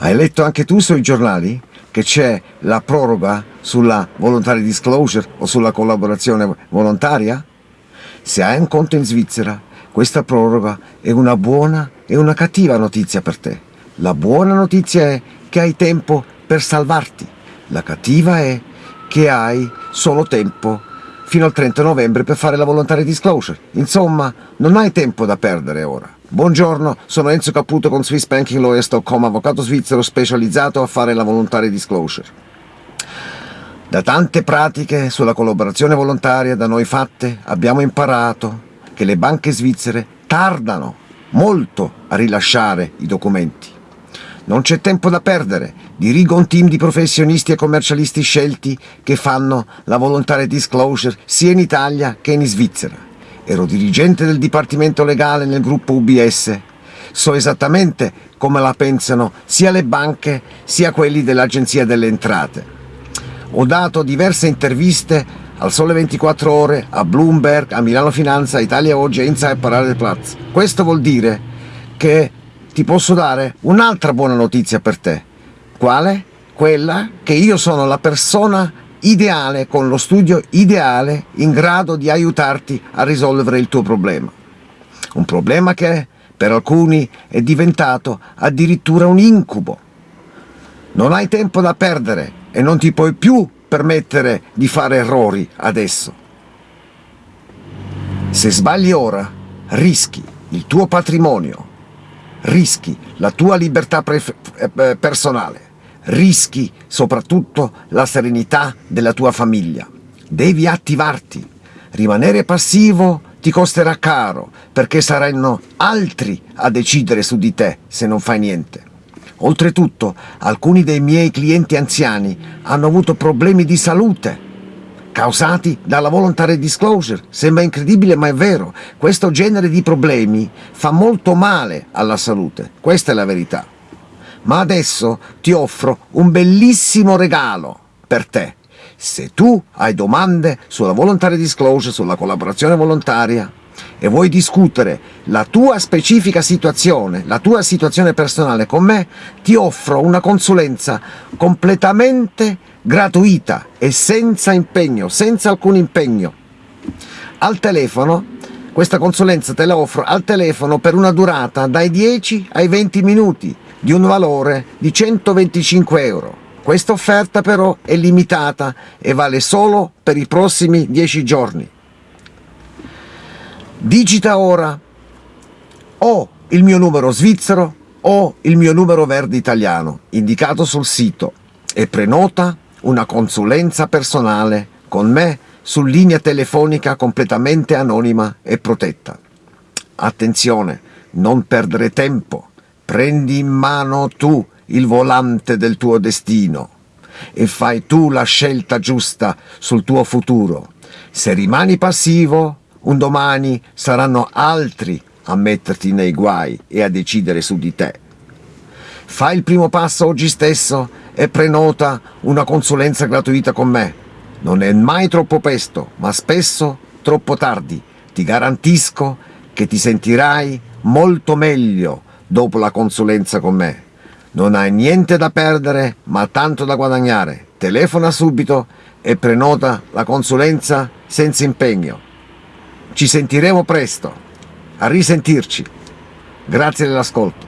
Hai letto anche tu sui giornali che c'è la proroga sulla voluntary disclosure o sulla collaborazione volontaria? Se hai un conto in Svizzera, questa proroga è una buona e una cattiva notizia per te. La buona notizia è che hai tempo per salvarti. La cattiva è che hai solo tempo fino al 30 novembre per fare la voluntary disclosure. Insomma, non hai tempo da perdere ora. Buongiorno, sono Enzo Caputo con SwissBankingLawyers.com, avvocato svizzero specializzato a fare la voluntary disclosure. Da tante pratiche sulla collaborazione volontaria da noi fatte abbiamo imparato che le banche svizzere tardano molto a rilasciare i documenti. Non c'è tempo da perdere, dirigo un team di professionisti e commercialisti scelti che fanno la voluntary disclosure sia in Italia che in Svizzera. Ero dirigente del Dipartimento Legale nel gruppo UBS. So esattamente come la pensano sia le banche sia quelli dell'Agenzia delle Entrate. Ho dato diverse interviste al Sole 24 Ore, a Bloomberg, a Milano Finanza, a Italia Oggi e Inside Parade Platz. Questo vuol dire che ti posso dare un'altra buona notizia per te. Quale? Quella che io sono la persona ideale, con lo studio ideale, in grado di aiutarti a risolvere il tuo problema. Un problema che per alcuni è diventato addirittura un incubo. Non hai tempo da perdere e non ti puoi più permettere di fare errori adesso. Se sbagli ora, rischi il tuo patrimonio, rischi la tua libertà eh, personale, rischi soprattutto la serenità della tua famiglia. Devi attivarti. Rimanere passivo ti costerà caro perché saranno altri a decidere su di te se non fai niente. Oltretutto, alcuni dei miei clienti anziani hanno avuto problemi di salute causati dalla voluntary disclosure. Sembra incredibile ma è vero, questo genere di problemi fa molto male alla salute, questa è la verità. Ma adesso ti offro un bellissimo regalo per te. Se tu hai domande sulla voluntary disclosure, sulla collaborazione volontaria, e vuoi discutere la tua specifica situazione, la tua situazione personale con me, ti offro una consulenza completamente gratuita e senza impegno, senza alcun impegno. Al telefono, questa consulenza te la offro al telefono per una durata dai 10 ai 20 minuti di un valore di 125 euro. Questa offerta però è limitata e vale solo per i prossimi 10 giorni. Digita ora o il mio numero svizzero o il mio numero verde italiano indicato sul sito e prenota una consulenza personale con me su linea telefonica completamente anonima e protetta. Attenzione, non perdere tempo, prendi in mano tu il volante del tuo destino e fai tu la scelta giusta sul tuo futuro. Se rimani passivo, un domani saranno altri a metterti nei guai e a decidere su di te. Fai il primo passo oggi stesso e prenota una consulenza gratuita con me. Non è mai troppo presto, ma spesso troppo tardi. Ti garantisco che ti sentirai molto meglio dopo la consulenza con me. Non hai niente da perdere, ma tanto da guadagnare. Telefona subito e prenota la consulenza senza impegno. Ci sentiremo presto. A risentirci. Grazie dell'ascolto.